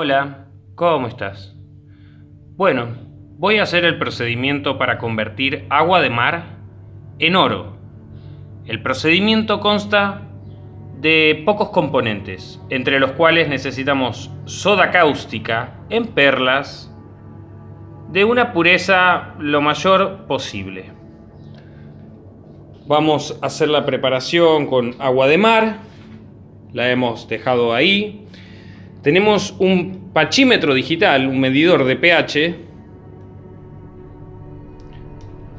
Hola, ¿cómo estás? Bueno, voy a hacer el procedimiento para convertir agua de mar en oro. El procedimiento consta de pocos componentes, entre los cuales necesitamos soda cáustica en perlas de una pureza lo mayor posible. Vamos a hacer la preparación con agua de mar, la hemos dejado ahí. Tenemos un pachímetro digital, un medidor de pH.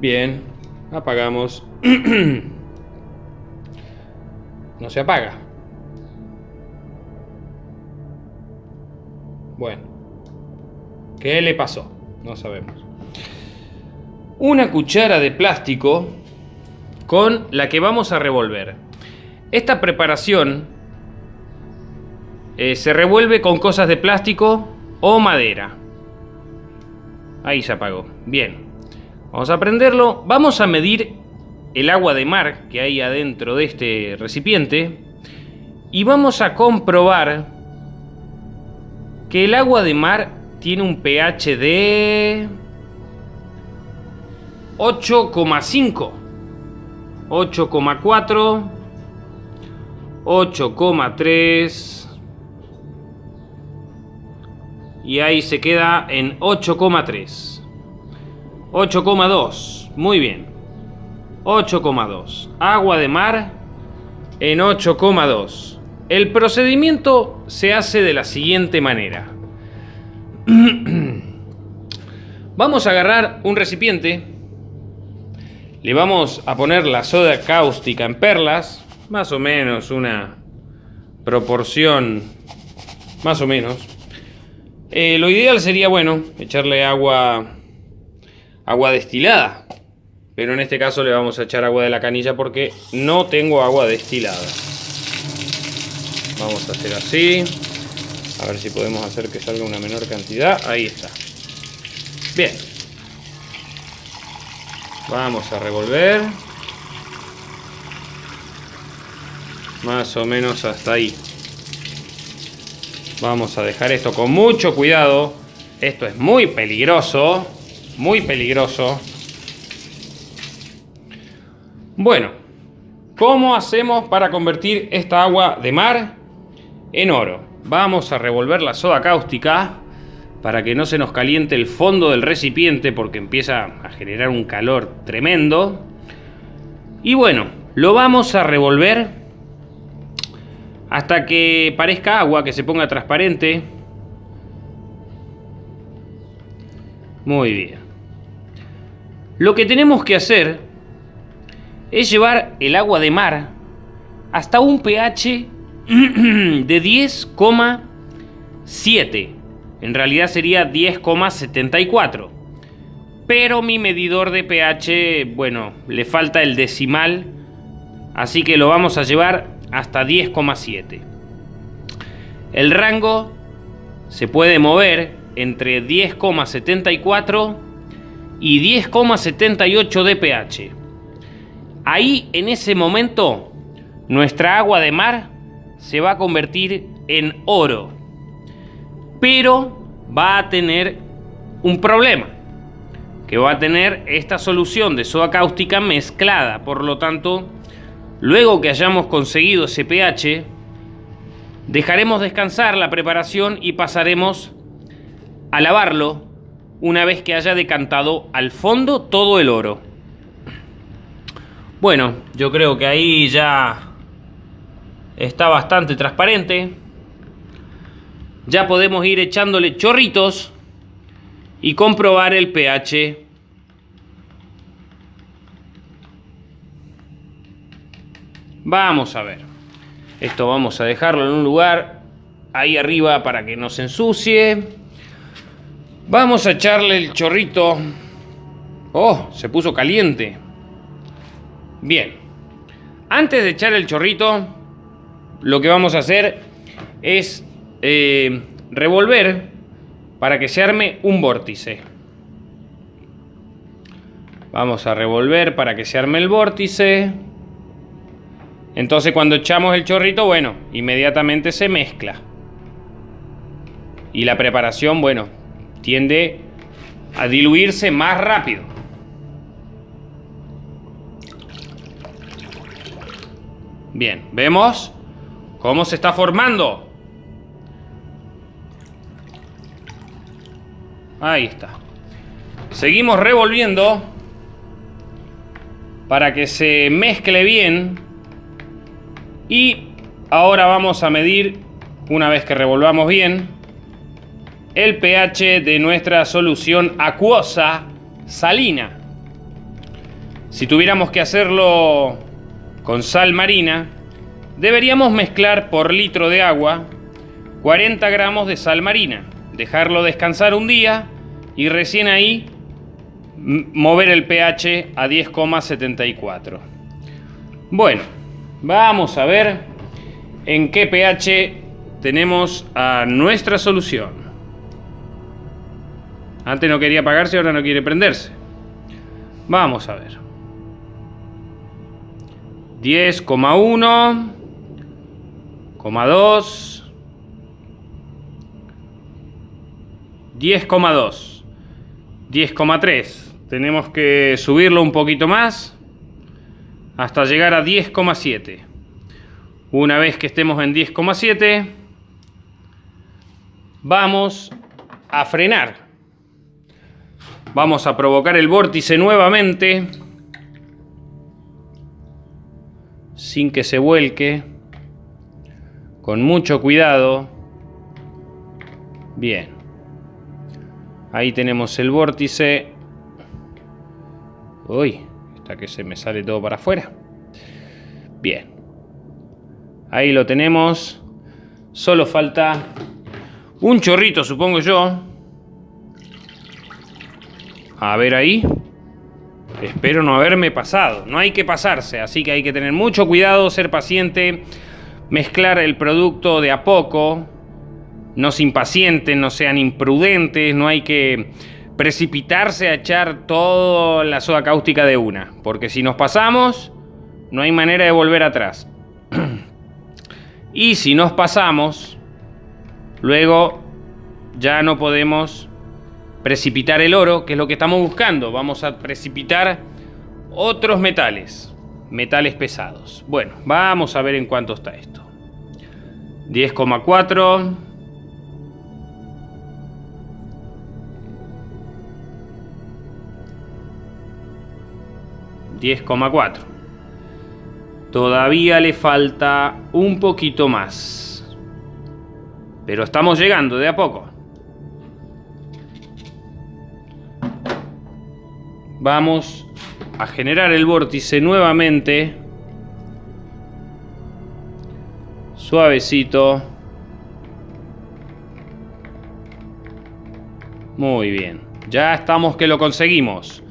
Bien, apagamos. no se apaga. Bueno, ¿qué le pasó? No sabemos. Una cuchara de plástico con la que vamos a revolver. Esta preparación eh, se revuelve con cosas de plástico o madera. Ahí se apagó. Bien. Vamos a prenderlo. Vamos a medir el agua de mar que hay adentro de este recipiente. Y vamos a comprobar que el agua de mar tiene un pH de 8,5, 8,4, 8,3 y ahí se queda en 8,3, 8,2, muy bien, 8,2, agua de mar en 8,2. El procedimiento se hace de la siguiente manera. Vamos a agarrar un recipiente, le vamos a poner la soda cáustica en perlas, más o menos una proporción, más o menos. Eh, lo ideal sería, bueno, echarle agua, agua destilada, pero en este caso le vamos a echar agua de la canilla porque no tengo agua destilada. Vamos a hacer así. A ver si podemos hacer que salga una menor cantidad. Ahí está. Bien. Vamos a revolver. Más o menos hasta ahí. Vamos a dejar esto con mucho cuidado. Esto es muy peligroso. Muy peligroso. Bueno. ¿Cómo hacemos para convertir esta agua de mar en oro? Vamos a revolver la soda cáustica para que no se nos caliente el fondo del recipiente porque empieza a generar un calor tremendo. Y bueno, lo vamos a revolver hasta que parezca agua, que se ponga transparente. Muy bien. Lo que tenemos que hacer es llevar el agua de mar hasta un pH de 10,7. En realidad sería 10,74. Pero mi medidor de pH, bueno, le falta el decimal. Así que lo vamos a llevar hasta 10,7. El rango se puede mover entre 10,74 y 10,78 de pH. Ahí en ese momento nuestra agua de mar se va a convertir en oro. Pero va a tener un problema. Que va a tener esta solución de soda cáustica mezclada. Por lo tanto, luego que hayamos conseguido ese pH, dejaremos descansar la preparación y pasaremos a lavarlo una vez que haya decantado al fondo todo el oro. Bueno, yo creo que ahí ya está bastante transparente. Ya podemos ir echándole chorritos y comprobar el pH. Vamos a ver. Esto vamos a dejarlo en un lugar ahí arriba para que no se ensucie. Vamos a echarle el chorrito. Oh, se puso caliente. Bien. Antes de echar el chorrito, lo que vamos a hacer es eh, revolver para que se arme un vórtice. Vamos a revolver para que se arme el vórtice. Entonces cuando echamos el chorrito, bueno, inmediatamente se mezcla. Y la preparación, bueno, tiende a diluirse más rápido. Bien, vemos cómo se está formando. Ahí está. Seguimos revolviendo para que se mezcle bien. Y ahora vamos a medir, una vez que revolvamos bien, el pH de nuestra solución acuosa salina. Si tuviéramos que hacerlo con sal marina, deberíamos mezclar por litro de agua 40 gramos de sal marina, dejarlo descansar un día y recién ahí mover el pH a 10,74. Bueno, vamos a ver en qué pH tenemos a nuestra solución. Antes no quería apagarse, ahora no quiere prenderse. Vamos a ver. 10,1, 2, 10,2, 10,3. Tenemos que subirlo un poquito más hasta llegar a 10,7. Una vez que estemos en 10,7, vamos a frenar. Vamos a provocar el vórtice nuevamente. Sin que se vuelque. Con mucho cuidado. Bien. Ahí tenemos el vórtice. Uy, que se me sale todo para afuera. Bien. Ahí lo tenemos. Solo falta un chorrito, supongo yo. A ver ahí. Espero no haberme pasado. No hay que pasarse, así que hay que tener mucho cuidado, ser paciente, mezclar el producto de a poco. No se impacienten, no sean imprudentes, no hay que precipitarse a echar toda la soda cáustica de una. Porque si nos pasamos, no hay manera de volver atrás. y si nos pasamos, luego ya no podemos precipitar el oro, que es lo que estamos buscando. Vamos a precipitar otros metales, metales pesados. Bueno, vamos a ver en cuánto está esto. 10,4. ...10,4... Todavía le falta un poquito más. Pero estamos llegando de a poco. vamos a generar el vórtice nuevamente. Suavecito. Muy bien. Ya estamos que lo conseguimos.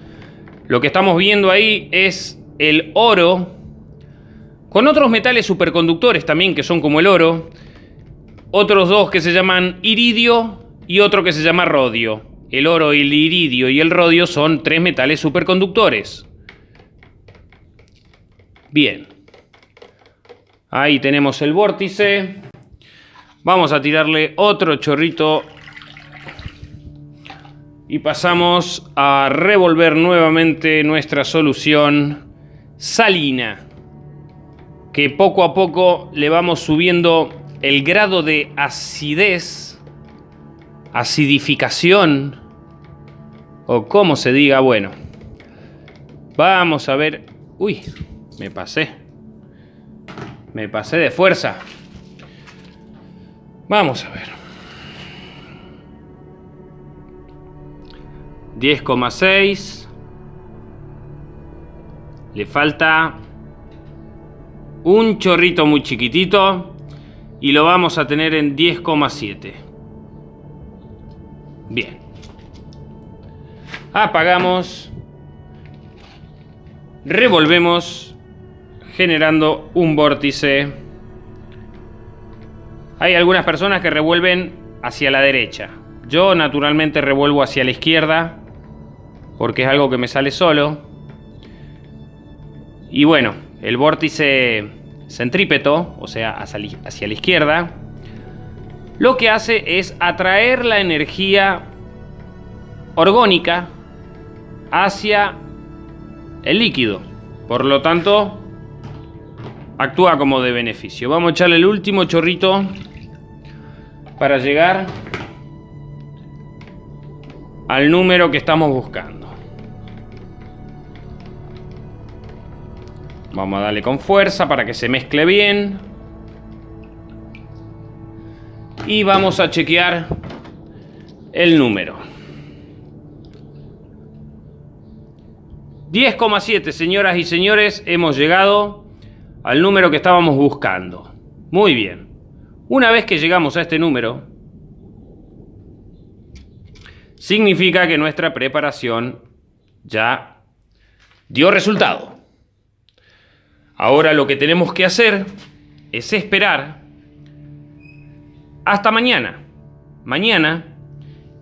Lo que estamos viendo ahí es el oro con otros metales superconductores también que son como el oro. Otros dos que se llaman iridio y otro que se llama rodio. El oro, el iridio y el rodio son tres metales superconductores. Bien. Ahí tenemos el vórtice. Vamos a tirarle otro chorrito. Y pasamos a revolver nuevamente nuestra solución salina. Que poco a poco le vamos subiendo el grado de acidez acidificación o como se diga, bueno. Vamos a ver. Uy, me pasé. Me pasé de fuerza. Vamos a ver. 10,6. Le falta un chorrito muy chiquitito y lo vamos a tener en 10,7. Bien. Apagamos. Revolvemos. Generando un vórtice. Hay algunas personas que revuelven hacia la derecha. Yo naturalmente revuelvo hacia la izquierda. Porque es algo que me sale solo. Y bueno, el vórtice centrípeto, o sea, hacia la izquierda, lo que hace es atraer la energía orgónica hacia el líquido. Por lo tanto, actúa como de beneficio. Vamos a echarle el último chorrito para llegar al número que estamos buscando. Vamos a darle con fuerza para que se mezcle bien. Y vamos a chequear el número. 10,7 señoras y señores, hemos llegado al número que estábamos buscando. Muy bien. Una vez que llegamos a este número, significa que nuestra preparación ya dio resultado. Ahora lo que tenemos que hacer es esperar hasta mañana. Mañana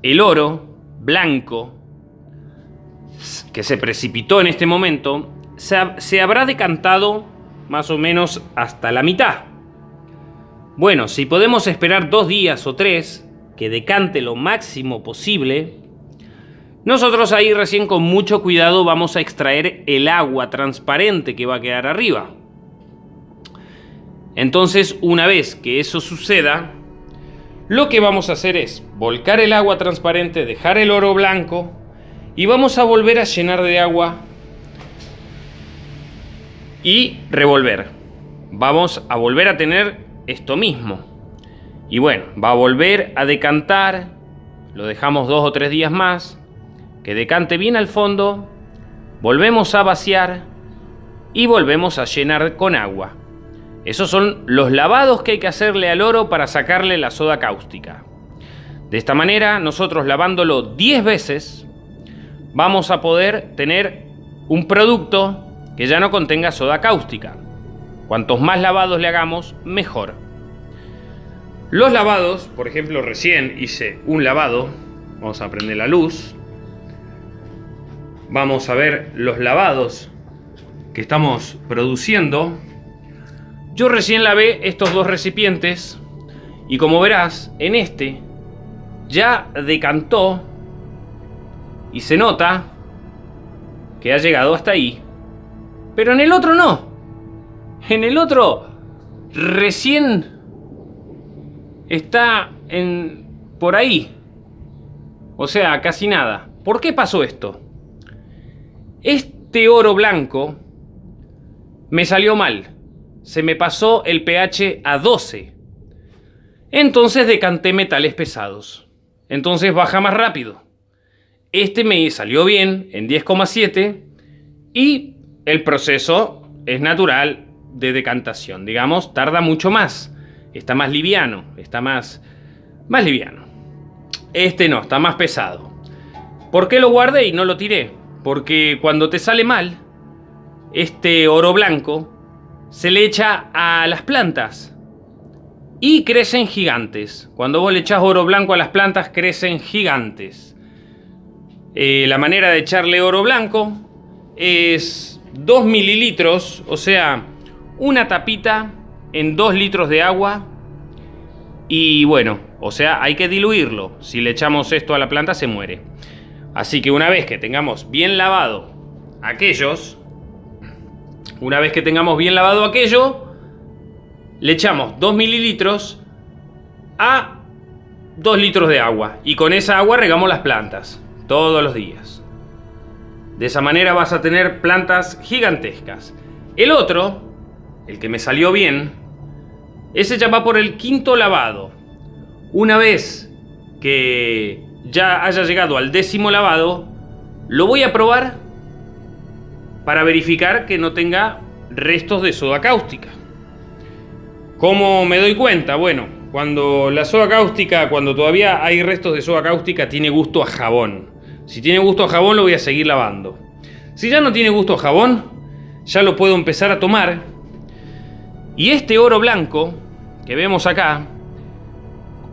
el oro blanco que se precipitó en este momento se, habrá decantado más o menos hasta la mitad. Bueno, si podemos esperar dos días o tres que decante lo máximo posible, nosotros ahí recién con mucho cuidado vamos a extraer el agua transparente que va a quedar arriba. Entonces, una vez que eso suceda, lo que vamos a hacer es volcar el agua transparente, dejar el oro blanco y vamos a volver a llenar de agua y revolver. Vamos a volver a tener esto mismo. Y bueno, va a volver a decantar. Lo dejamos dos o tres días más. Que decante bien al fondo. Volvemos a vaciar. Y volvemos a llenar con agua. Esos son los lavados que hay que hacerle al oro para sacarle la soda cáustica. De esta manera, nosotros lavándolo 10 veces, vamos a poder tener un producto que ya no contenga soda cáustica. Cuantos más lavados le hagamos, mejor. Los lavados, por ejemplo, recién hice un lavado. Vamos a prender la luz. Vamos a ver los lavados que estamos produciendo. Yo recién lavé estos dos recipientes y como verás, en este ya decantó y se nota que ha llegado hasta ahí. Pero en el otro no. En el otro recién está en por ahí. O sea, casi nada. ¿Por qué pasó esto? Este oro blanco me salió mal. Se me pasó el pH a 12. Entonces decanté metales pesados. Entonces baja más rápido. Este me salió bien en 10,7 y el proceso es natural de decantación. Digamos, tarda mucho más. Está más liviano, está más, más liviano. Este no, está más pesado. ¿Por qué lo guardé y no lo tiré? Porque cuando te sale mal, este oro blanco se le echa a las plantas y crecen gigantes. Cuando vos le echás oro blanco a las plantas, crecen gigantes. Eh, la manera de echarle oro blanco es 2 mililitros, o sea, una tapita en 2 litros de agua. Y bueno, o sea, hay que diluirlo. Si le echamos esto a la planta se muere. Así que una vez que tengamos bien lavado aquellos, una vez que tengamos bien lavado aquello, le echamos 2 mililitros a 2 litros de agua. Y con esa agua regamos las plantas todos los días. De esa manera vas a tener plantas gigantescas. El otro, el que me salió bien, ese ya va por el quinto lavado. Una vez que ya haya llegado al décimo lavado, lo voy a probar para verificar que no tenga restos de soda cáustica. ¿Cómo me doy cuenta? Bueno, cuando la soda cáustica, cuando todavía hay restos de soda cáustica, tiene gusto a jabón. Si tiene gusto a jabón lo voy a seguir lavando. Si ya no tiene gusto a jabón, ya lo puedo empezar a tomar. Y este oro blanco que vemos acá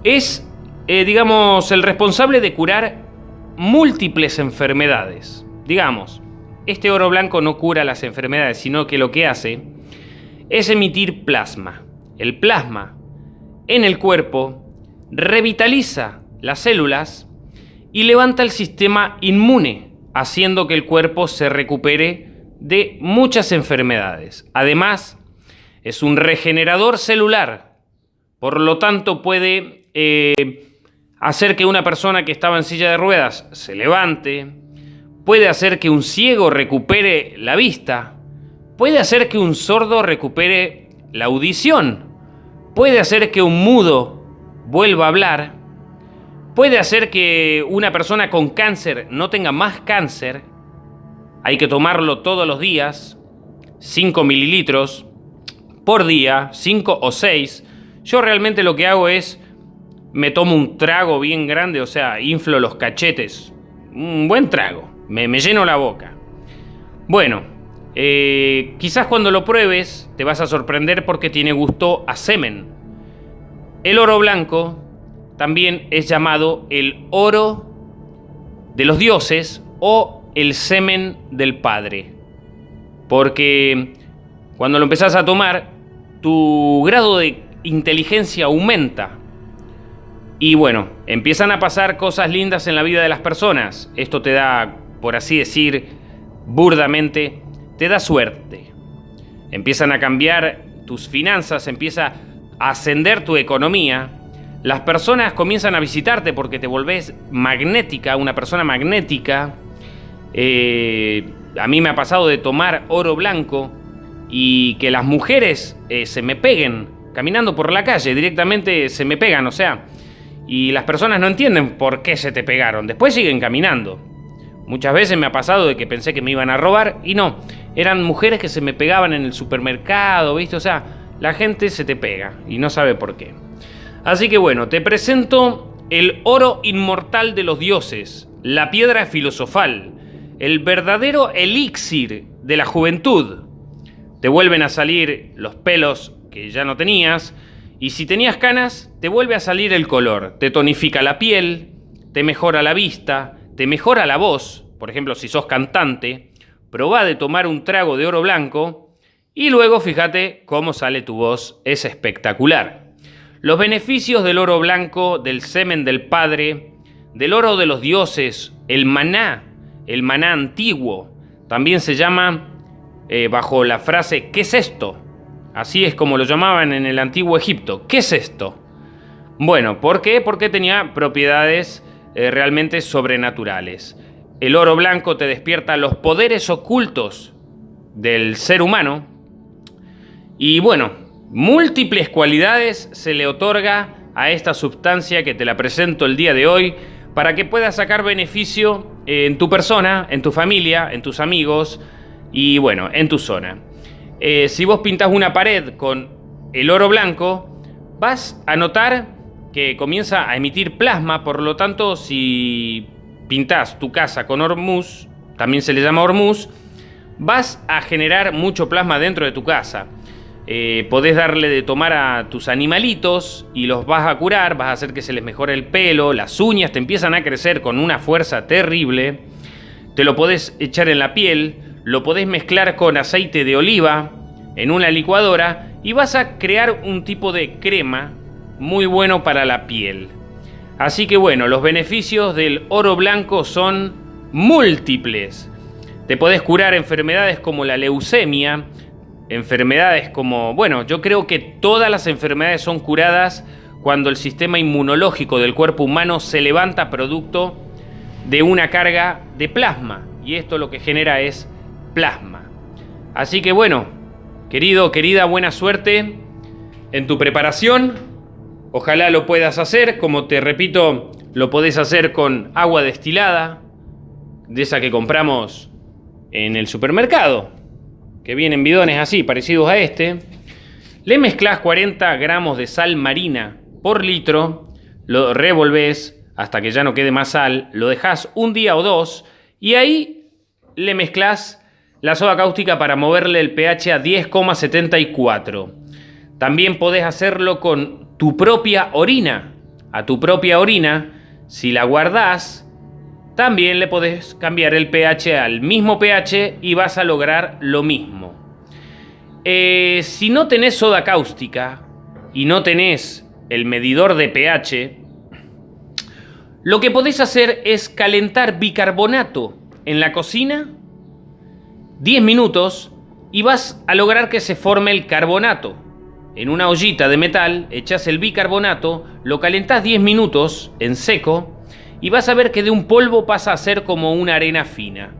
es, eh, digamos, el responsable de curar múltiples enfermedades. Digamos, este oro blanco no cura las enfermedades, sino que lo que hace es emitir plasma. El plasma en el cuerpo revitaliza las células y levanta el sistema inmune, haciendo que el cuerpo se recupere de muchas enfermedades. Además, es un regenerador celular, por lo tanto puede eh, hacer que una persona que estaba en silla de ruedas se levante, puede hacer que un ciego recupere la vista, puede hacer que un sordo recupere la audición, puede hacer que un mudo vuelva a hablar, puede hacer que una persona con cáncer no tenga más cáncer. Hay que tomarlo todos los días, 5 mililitros por día, 5 o 6. Yo realmente lo que hago es, me tomo un trago bien grande, o sea, inflo los cachetes. Un buen trago, me, lleno la boca. Bueno, eh, quizás cuando lo pruebes te vas a sorprender porque tiene gusto a semen. El oro blanco también es llamado el oro de los dioses o el semen del Padre. Porque cuando lo empezás a tomar, tu grado de inteligencia aumenta. Y bueno, empiezan a pasar cosas lindas en la vida de las personas. Esto te da, por así decir, burdamente, te da suerte. Empiezan a cambiar tus finanzas, empieza a ascender tu economía las personas comienzan a visitarte porque te volvés magnética, una persona magnética. Eh, a mí me ha pasado de tomar oro blanco y que las mujeres eh, se me peguen caminando por la calle, directamente se me pegan, o sea, y las personas no entienden por qué se te pegaron, después siguen caminando. Muchas veces me ha pasado de que pensé que me iban a robar y no, eran mujeres que se me pegaban en el supermercado, ¿viste? O sea, la gente se te pega y no sabe por qué. Así que bueno, te presento el oro inmortal de los dioses, la piedra filosofal, el verdadero elixir de la juventud. Te vuelven a salir los pelos que ya no tenías, y si tenías canas, te vuelve a salir el color, te tonifica la piel, te mejora la vista, te mejora la voz, por ejemplo, si sos cantante, probá de tomar un trago de oro blanco y luego fíjate cómo sale tu voz, es espectacular. Los beneficios del oro blanco, del semen del Padre, del oro de los dioses, el maná, el maná antiguo, también se llama eh, bajo la frase ¿qué es esto? Así es como lo llamaban en el antiguo Egipto. ¿Qué es esto? Bueno, ¿por qué? Porque tenía propiedades eh, realmente sobrenaturales. El oro blanco te despierta los poderes ocultos del ser humano. Y bueno, Múltiples cualidades se le otorga a esta sustancia que te la presento el día de hoy para que puedas sacar beneficio en tu persona, en tu familia, en tus amigos y bueno, en tu zona. Eh, si vos pintas una pared con el oro blanco, vas a notar que comienza a emitir plasma, por lo tanto, si pintas tu casa con hormuz, también se le llama hormuz, vas a generar mucho plasma dentro de tu casa. Eh, podés darle de tomar a tus animalitos y los vas a curar, vas a hacer que se les mejore el pelo, las uñas te empiezan a crecer con una fuerza terrible, te lo podés echar en la piel, lo podés mezclar con aceite de oliva en una licuadora y vas a crear un tipo de crema muy bueno para la piel. Así que bueno, los beneficios del oro blanco son múltiples. Te podés curar enfermedades como la leucemia, enfermedades como, bueno, yo creo que todas las enfermedades son curadas cuando el sistema inmunológico del cuerpo humano se levanta producto de una carga de plasma. Y esto lo que genera es plasma. Así que bueno, querido, querida, buena suerte en tu preparación. Ojalá lo puedas hacer, como te repito, lo podés hacer con agua destilada, de esa que compramos en el supermercado que vienen bidones así, parecidos a este, le mezclas 40 gramos de sal marina por litro, lo revolves hasta que ya no quede más sal, lo dejas un día o dos y ahí le mezclas la soda cáustica para moverle el pH a 10,74. También podés hacerlo con tu propia orina. A tu propia orina, si la guardás, también le podés cambiar el pH al mismo pH y vas a lograr lo mismo. Eh, si no tenés soda cáustica y no tenés el medidor de pH, lo que podés hacer es calentar bicarbonato en la cocina 10 minutos y vas a lograr que se forme el carbonato. En una ollita de metal echas el bicarbonato, lo calentás 10 minutos en seco y vas a ver que de un polvo pasa a ser como una arena fina.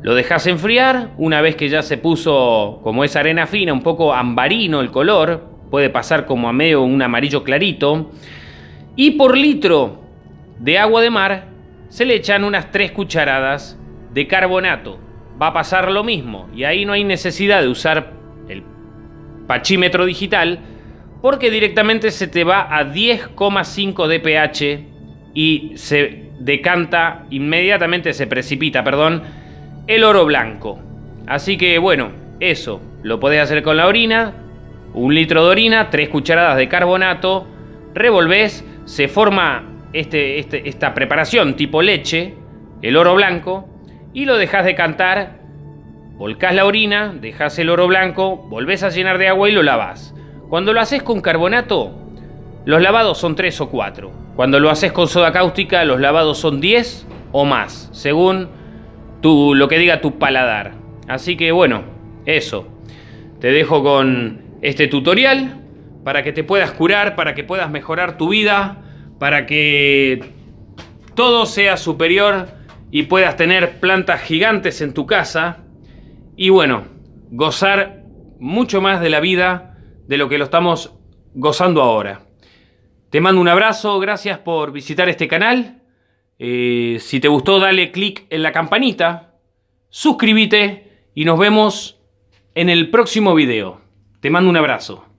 Lo dejas enfriar, una vez que ya se puso como esa arena fina, un poco ambarino el color, puede pasar como a medio un amarillo clarito, y por litro de agua de mar se le echan unas 3 cucharadas de carbonato. Va a pasar lo mismo, y ahí no hay necesidad de usar el pachímetro digital, porque directamente se te va a 10,5 de pH y se decanta inmediatamente, se precipita, perdón, el oro blanco. Así que bueno, eso lo podés hacer con la orina, un litro de orina, tres cucharadas de carbonato, revolvés, se forma este, este, esta preparación tipo leche, el oro blanco, y lo dejas decantar, volcás la orina, dejas el oro blanco, volvés a llenar de agua y lo lavás. Cuando lo haces con carbonato, los lavados son tres o cuatro. Cuando lo haces con soda cáustica, los lavados son 10 o más, según lo que diga tu paladar. Así que bueno, eso. Te dejo con este tutorial para que te puedas curar, para que puedas mejorar tu vida, para que todo sea superior y puedas tener plantas gigantes en tu casa y bueno, gozar mucho más de la vida de lo que lo estamos gozando ahora. Te mando un abrazo, gracias por visitar este canal eh, si te gustó, dale click en la campanita, suscríbete y nos vemos en el próximo video. Te mando un abrazo.